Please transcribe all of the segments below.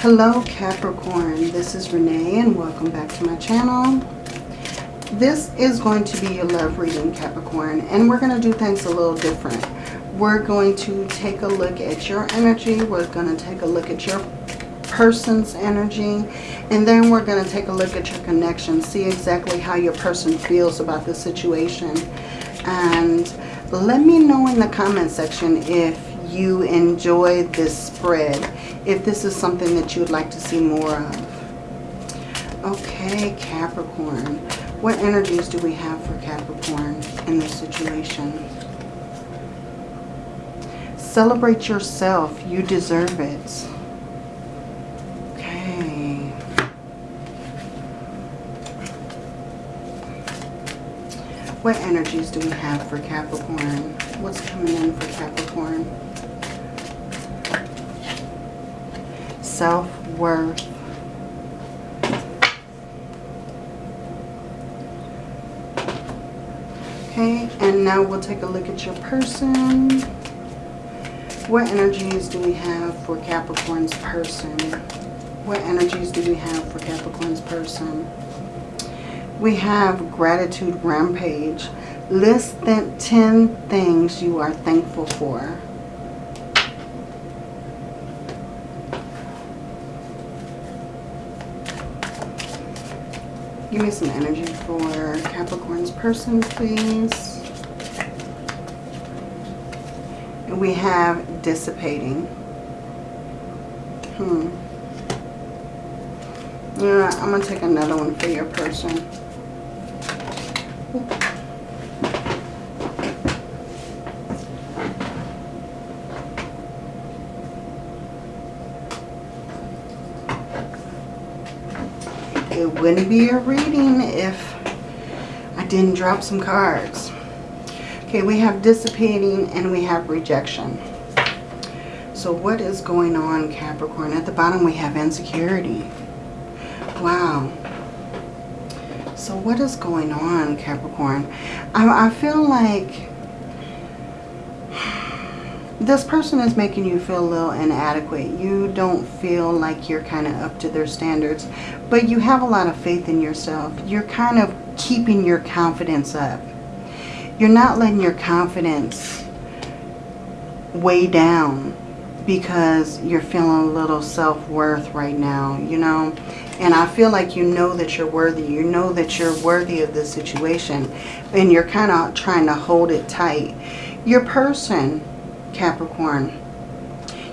Hello Capricorn, this is Renee and welcome back to my channel. This is going to be your love reading Capricorn and we're going to do things a little different. We're going to take a look at your energy, we're going to take a look at your person's energy and then we're going to take a look at your connection, see exactly how your person feels about the situation and let me know in the comment section if you enjoyed this spread if this is something that you would like to see more of. Okay, Capricorn. What energies do we have for Capricorn in this situation? Celebrate yourself. You deserve it. Okay. What energies do we have for Capricorn? What's coming in for Capricorn? Self-worth. Okay, and now we'll take a look at your person. What energies do we have for Capricorn's person? What energies do we have for Capricorn's person? We have gratitude rampage. List the 10 things you are thankful for. Give me some energy for Capricorn's person, please. And we have dissipating. Hmm. Yeah, I'm going to take another one for your person. it wouldn't be a reading if I didn't drop some cards. Okay, we have dissipating and we have rejection. So what is going on, Capricorn? At the bottom we have insecurity. Wow. So what is going on, Capricorn? I, I feel like this person is making you feel a little inadequate. You don't feel like you're kind of up to their standards. But you have a lot of faith in yourself. You're kind of keeping your confidence up. You're not letting your confidence weigh down because you're feeling a little self-worth right now, you know. And I feel like you know that you're worthy. You know that you're worthy of this situation. And you're kind of trying to hold it tight. Your person Capricorn.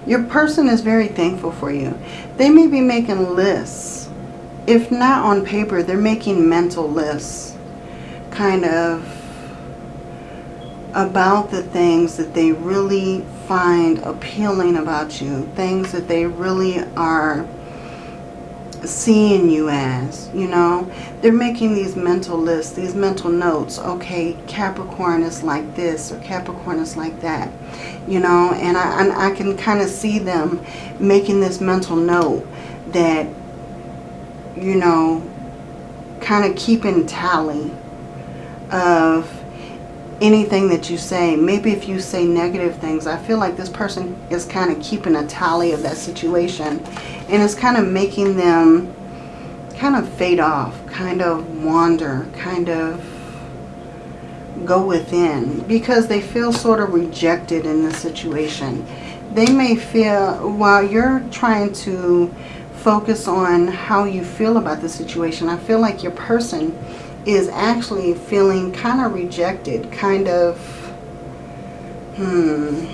Your person is very thankful for you. They may be making lists. If not on paper, they're making mental lists. Kind of about the things that they really find appealing about you. Things that they really are seeing you as, you know. They're making these mental lists, these mental notes. Okay, Capricorn is like this or Capricorn is like that, you know. And I, and I can kind of see them making this mental note that, you know, kind of keeping tally of anything that you say. Maybe if you say negative things, I feel like this person is kind of keeping a tally of that situation. And it's kind of making them kind of fade off, kind of wander, kind of go within. Because they feel sort of rejected in the situation. They may feel, while you're trying to focus on how you feel about the situation, I feel like your person is actually feeling kind of rejected, kind of, hmm,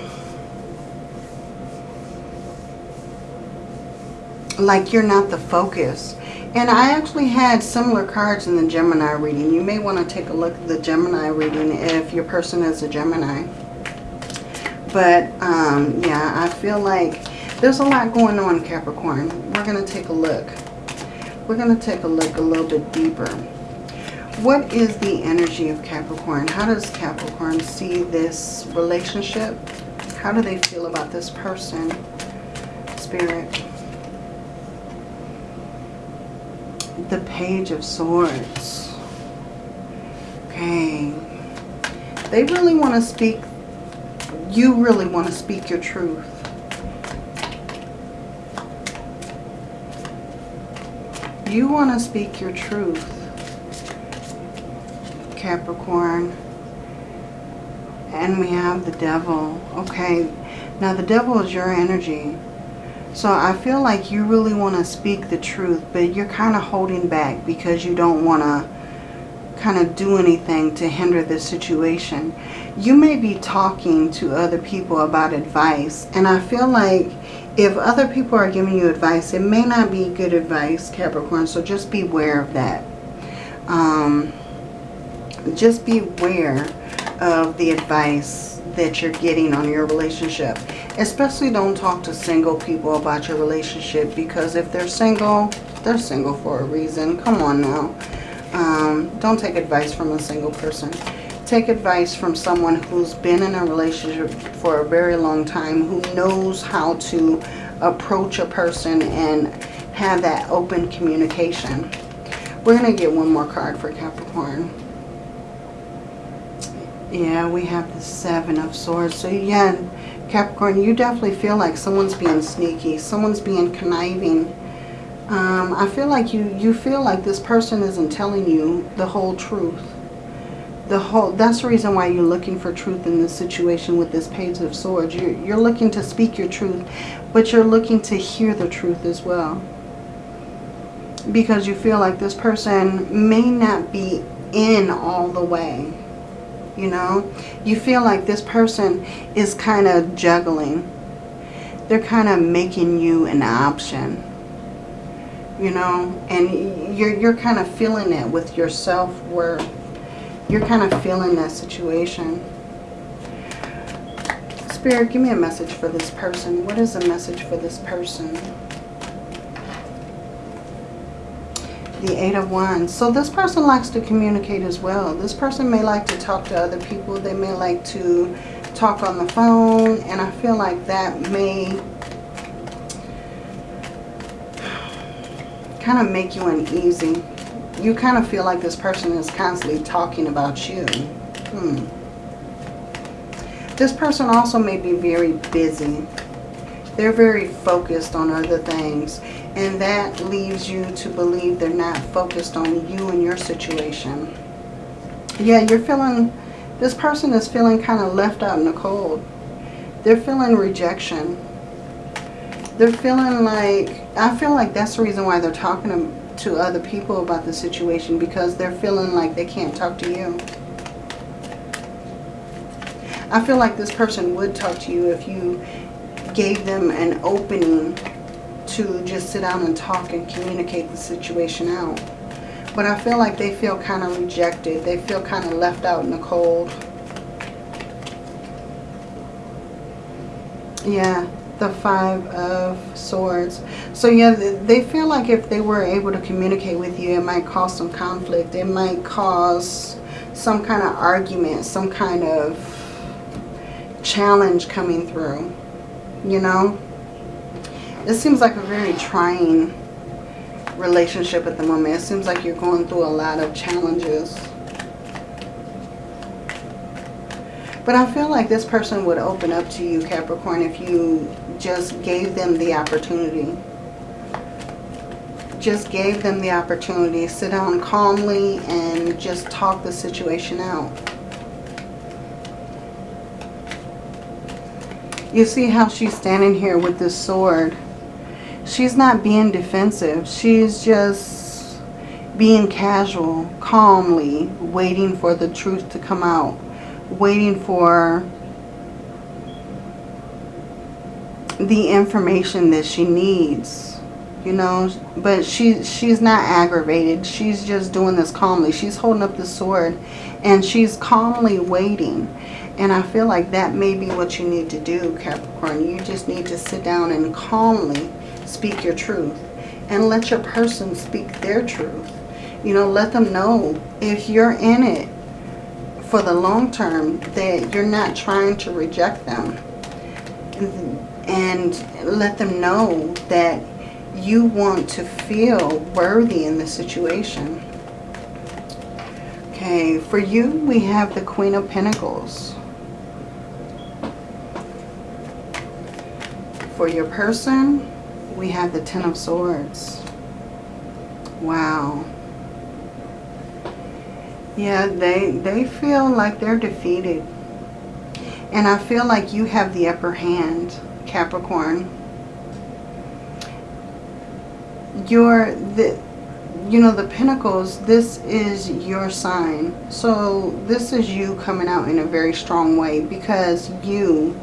like you're not the focus. And I actually had similar cards in the Gemini reading. You may want to take a look at the Gemini reading if your person is a Gemini. But, um, yeah, I feel like there's a lot going on, Capricorn. We're going to take a look. We're going to take a look a little bit deeper. What is the energy of Capricorn? How does Capricorn see this relationship? How do they feel about this person? Spirit. The Page of Swords. Okay. They really want to speak, you really want to speak your truth. You want to speak your truth, Capricorn. And we have the devil. Okay, now the devil is your energy. So I feel like you really want to speak the truth, but you're kind of holding back because you don't want to kind of do anything to hinder the situation. You may be talking to other people about advice, and I feel like if other people are giving you advice, it may not be good advice, Capricorn, so just beware of that. Um, just beware of the advice that you're getting on your relationship. Especially don't talk to single people about your relationship because if they're single, they're single for a reason. Come on now. Um, don't take advice from a single person. Take advice from someone who's been in a relationship for a very long time, who knows how to approach a person and have that open communication. We're going to get one more card for Capricorn. Yeah, we have the Seven of Swords. So yeah, Capricorn, you definitely feel like someone's being sneaky. Someone's being conniving. Um, I feel like you, you feel like this person isn't telling you the whole truth. The whole, that's the reason why you're looking for truth in this situation with this Page of Swords. You're, you're looking to speak your truth, but you're looking to hear the truth as well. Because you feel like this person may not be in all the way you know. You feel like this person is kind of juggling. They're kind of making you an option, you know. And you're, you're kind of feeling it with your self-worth. You're kind of feeling that situation. Spirit, give me a message for this person. What is a message for this person? The Eight of Wands. So this person likes to communicate as well. This person may like to talk to other people. They may like to talk on the phone. And I feel like that may kind of make you uneasy. You kind of feel like this person is constantly talking about you. Hmm. This person also may be very busy. They're very focused on other things. And that leaves you to believe they're not focused on you and your situation. Yeah, you're feeling, this person is feeling kind of left out in the cold. They're feeling rejection. They're feeling like, I feel like that's the reason why they're talking to, to other people about the situation because they're feeling like they can't talk to you. I feel like this person would talk to you if you gave them an opening to just sit down and talk and communicate the situation out. But I feel like they feel kind of rejected. They feel kind of left out in the cold. Yeah, the Five of Swords. So yeah, they feel like if they were able to communicate with you, it might cause some conflict. It might cause some kind of argument, some kind of challenge coming through, you know? This seems like a very trying relationship at the moment. It seems like you're going through a lot of challenges. But I feel like this person would open up to you, Capricorn, if you just gave them the opportunity. Just gave them the opportunity. Sit down calmly and just talk the situation out. You see how she's standing here with this sword she's not being defensive. She's just being casual, calmly, waiting for the truth to come out. Waiting for the information that she needs. You know, but she she's not aggravated. She's just doing this calmly. She's holding up the sword and she's calmly waiting. And I feel like that may be what you need to do, Capricorn. You just need to sit down and calmly speak your truth and let your person speak their truth. You know, let them know if you're in it for the long term that you're not trying to reject them. And let them know that you want to feel worthy in the situation. Okay, for you, we have the Queen of Pentacles. For your person, we have the Ten of Swords. Wow. Yeah, they, they feel like they're defeated. And I feel like you have the upper hand, Capricorn. You're the, you know, the Pentacles, this is your sign. So this is you coming out in a very strong way because you,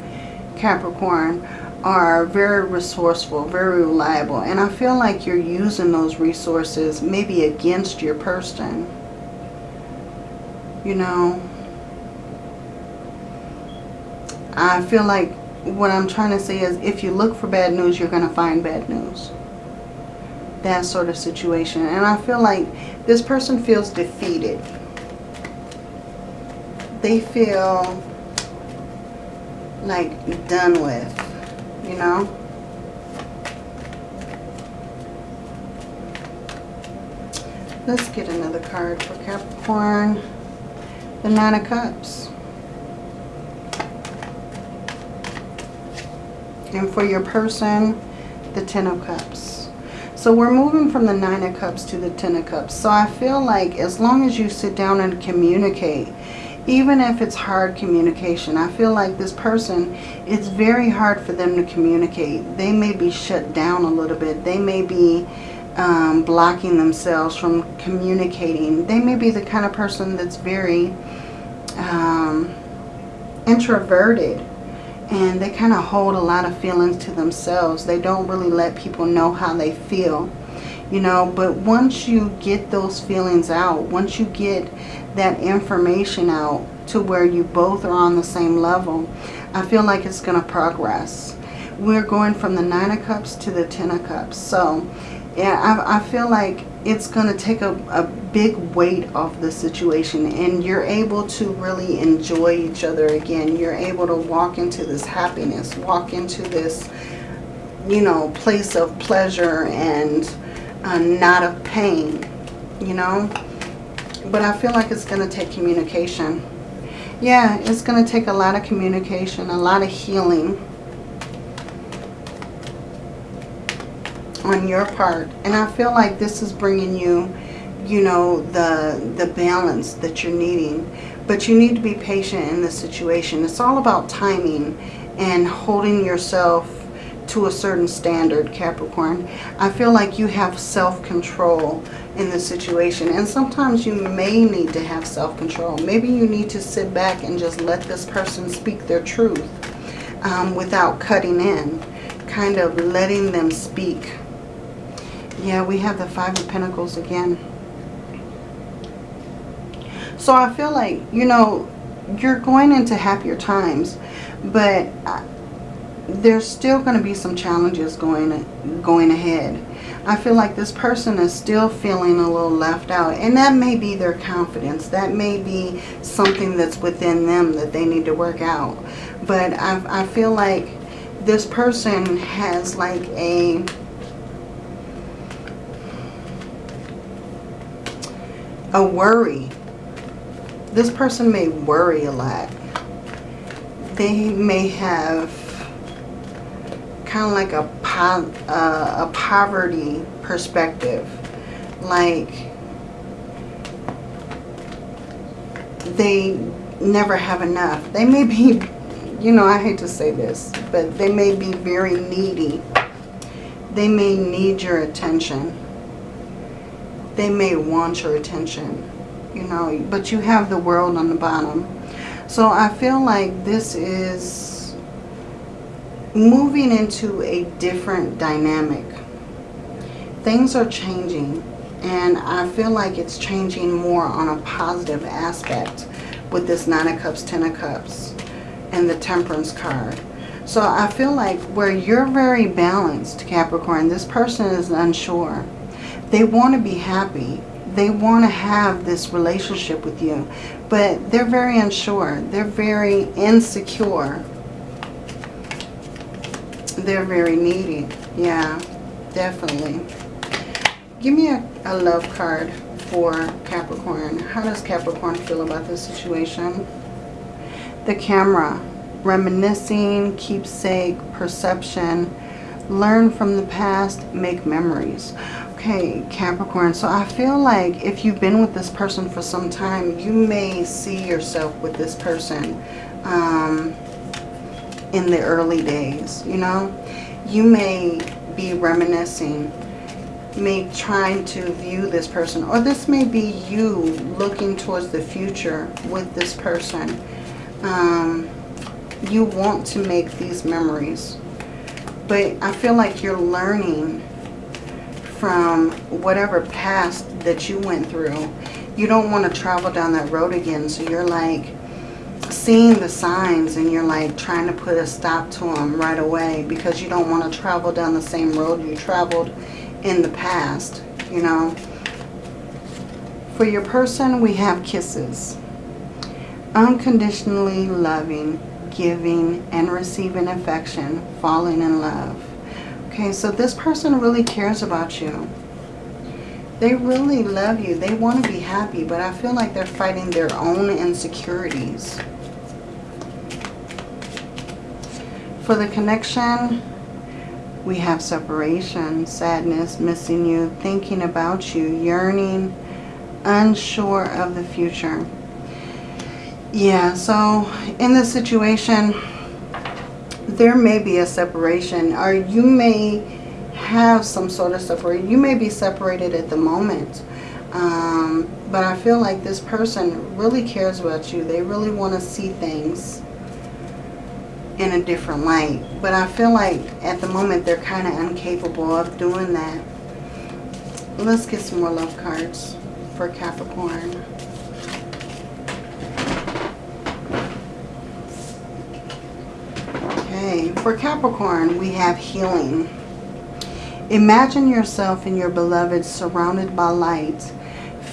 Capricorn, are very resourceful, very reliable. And I feel like you're using those resources maybe against your person. You know, I feel like what I'm trying to say is if you look for bad news, you're going to find bad news. That sort of situation. And I feel like this person feels defeated. They feel like done with you know. Let's get another card for Capricorn. The Nine of Cups. And for your person, the Ten of Cups. So we're moving from the Nine of Cups to the Ten of Cups. So I feel like as long as you sit down and communicate, even if it's hard communication. I feel like this person, it's very hard for them to communicate. They may be shut down a little bit. They may be um, blocking themselves from communicating. They may be the kind of person that's very um, introverted and they kind of hold a lot of feelings to themselves. They don't really let people know how they feel you know but once you get those feelings out once you get that information out to where you both are on the same level, I feel like it's going to progress. We're going from the Nine of Cups to the Ten of Cups. So, yeah, I, I feel like it's going to take a, a big weight off the situation and you're able to really enjoy each other again. You're able to walk into this happiness, walk into this, you know, place of pleasure and uh, not of pain, you know. But I feel like it's going to take communication. Yeah, it's going to take a lot of communication, a lot of healing on your part. And I feel like this is bringing you, you know, the, the balance that you're needing. But you need to be patient in this situation. It's all about timing and holding yourself to a certain standard, Capricorn. I feel like you have self-control in the situation. And sometimes you may need to have self-control. Maybe you need to sit back and just let this person speak their truth um, without cutting in. Kind of letting them speak. Yeah, we have the Five of Pentacles again. So I feel like, you know, you're going into happier times. But there's still going to be some challenges going going ahead. I feel like this person is still feeling a little left out. And that may be their confidence. That may be something that's within them that they need to work out. But I, I feel like this person has like a... A worry. This person may worry a lot. They may have kind of like a, po uh, a poverty perspective. Like they never have enough. They may be, you know, I hate to say this, but they may be very needy. They may need your attention. They may want your attention, you know, but you have the world on the bottom. So I feel like this is moving into a different dynamic. Things are changing and I feel like it's changing more on a positive aspect with this Nine of Cups, Ten of Cups, and the Temperance card. So I feel like where you're very balanced, Capricorn, this person is unsure. They want to be happy. They want to have this relationship with you, but they're very unsure. They're very insecure they're very needy. Yeah, definitely. Give me a, a love card for Capricorn. How does Capricorn feel about this situation? The camera. Reminiscing, keepsake, perception. Learn from the past, make memories. Okay, Capricorn. So I feel like if you've been with this person for some time, you may see yourself with this person um, in the early days, you know. You may be reminiscing, may trying to view this person, or this may be you looking towards the future with this person. Um, you want to make these memories, but I feel like you're learning from whatever past that you went through. You don't want to travel down that road again. So you're like seeing the signs and you're like trying to put a stop to them right away because you don't want to travel down the same road you traveled in the past, you know. For your person, we have kisses. Unconditionally loving, giving, and receiving affection, falling in love. Okay, so this person really cares about you. They really love you. They want to be happy, but I feel like they're fighting their own insecurities. For the connection, we have separation, sadness, missing you, thinking about you, yearning, unsure of the future. Yeah, so in this situation, there may be a separation or you may have some sort of separation. You may be separated at the moment. Um, but I feel like this person really cares about you. They really want to see things in a different light. But I feel like at the moment they're kind of incapable of doing that. Let's get some more love cards for Capricorn. Okay, for Capricorn, we have healing. Imagine yourself and your beloved surrounded by light.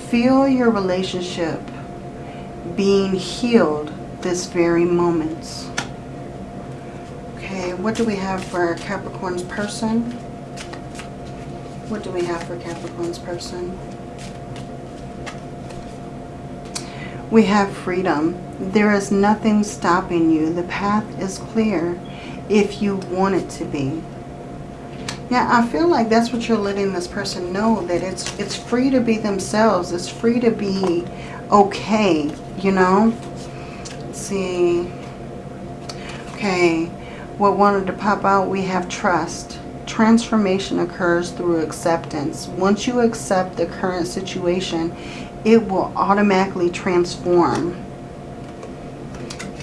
Feel your relationship being healed this very moment. What do we have for Capricorn's person? What do we have for Capricorn's person? We have freedom. There is nothing stopping you. The path is clear if you want it to be. Yeah, I feel like that's what you're letting this person know, that it's it's free to be themselves. It's free to be okay, you know? Let's see. Okay, what wanted to pop out, we have trust. Transformation occurs through acceptance. Once you accept the current situation, it will automatically transform.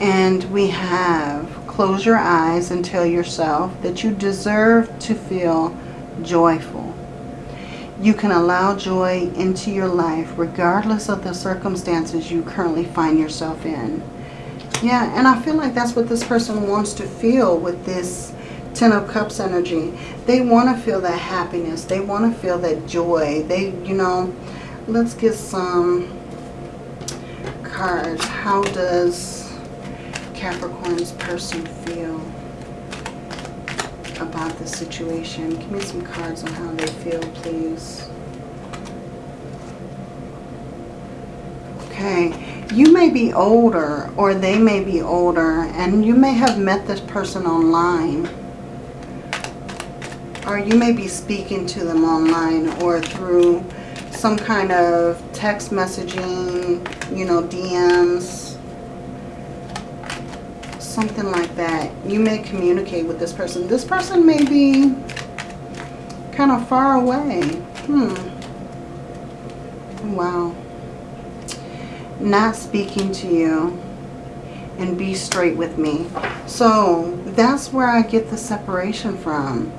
And we have Close your eyes and tell yourself that you deserve to feel joyful. You can allow joy into your life regardless of the circumstances you currently find yourself in. Yeah, and I feel like that's what this person wants to feel with this Ten of Cups energy. They want to feel that happiness. They want to feel that joy. They, you know, let's get some cards. How does Capricorn's person feel about the situation? Give me some cards on how they feel, please. Okay, you may be older or they may be older and you may have met this person online. Or you may be speaking to them online or through some kind of text messaging, you know, DMs, something like that. You may communicate with this person. This person may be kind of far away. Hmm. Wow. Not speaking to you and be straight with me. So that's where I get the separation from.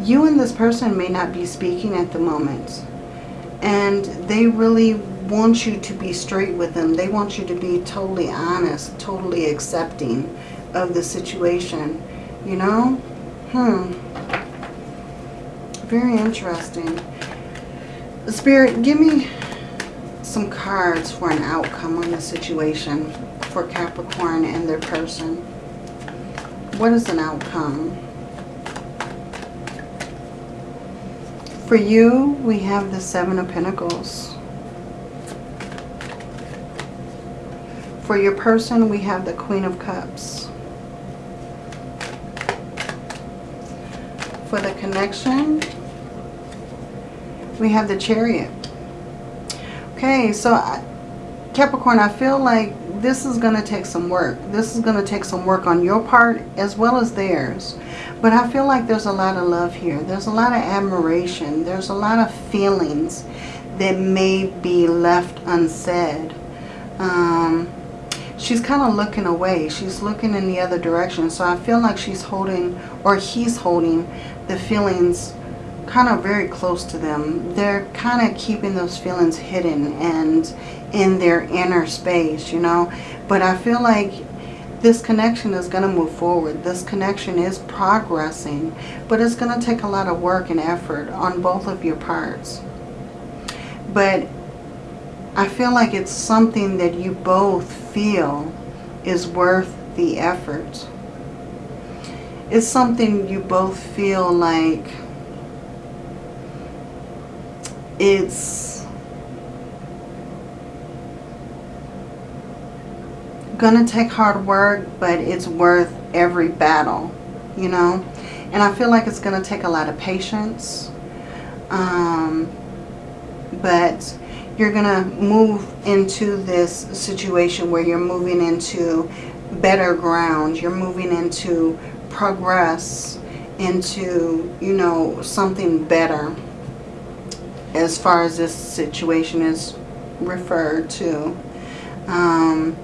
You and this person may not be speaking at the moment. And they really want you to be straight with them. They want you to be totally honest, totally accepting of the situation. You know? Hmm. Very interesting. Spirit, give me some cards for an outcome on the situation for Capricorn and their person. What is an outcome? For you, we have the Seven of Pentacles. For your person, we have the Queen of Cups. For the connection, we have the chariot. Okay, so I, Capricorn, I feel like this is going to take some work. This is going to take some work on your part as well as theirs. But I feel like there's a lot of love here. There's a lot of admiration. There's a lot of feelings that may be left unsaid. Um, she's kind of looking away. She's looking in the other direction. So I feel like she's holding, or he's holding, the feelings kind of very close to them. They're kind of keeping those feelings hidden and in their inner space, you know. But I feel like this connection is going to move forward. This connection is progressing, but it's going to take a lot of work and effort on both of your parts. But I feel like it's something that you both feel is worth the effort. It's something you both feel like it's gonna take hard work, but it's worth every battle, you know. And I feel like it's gonna take a lot of patience. Um, but you're gonna move into this situation where you're moving into better ground. You're moving into progress, into, you know, something better as far as this situation is referred to. Um,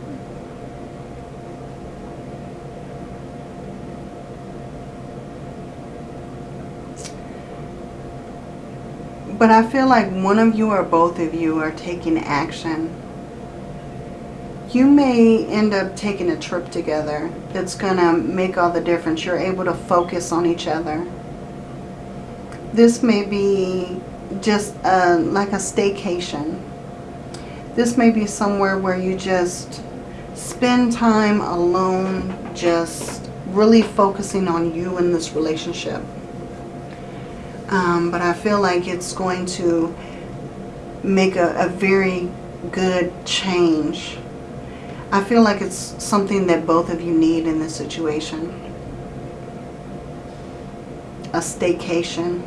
but I feel like one of you or both of you are taking action. You may end up taking a trip together that's going to make all the difference. You're able to focus on each other. This may be just uh, like a staycation. This may be somewhere where you just spend time alone, just really focusing on you in this relationship. Um, but I feel like it's going to make a, a very good change. I feel like it's something that both of you need in this situation. A staycation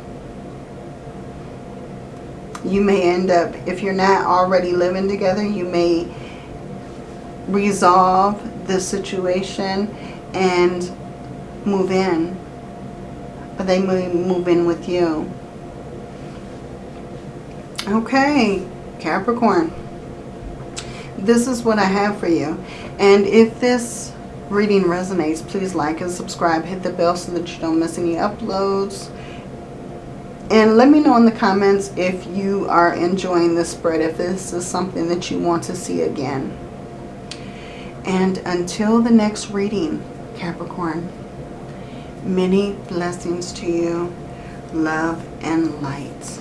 you may end up, if you're not already living together, you may resolve the situation and move in. But they may move in with you. Okay, Capricorn. This is what I have for you. And if this reading resonates, please like and subscribe. Hit the bell so that you don't miss any uploads. And let me know in the comments if you are enjoying this spread, if this is something that you want to see again. And until the next reading, Capricorn, many blessings to you, love and light.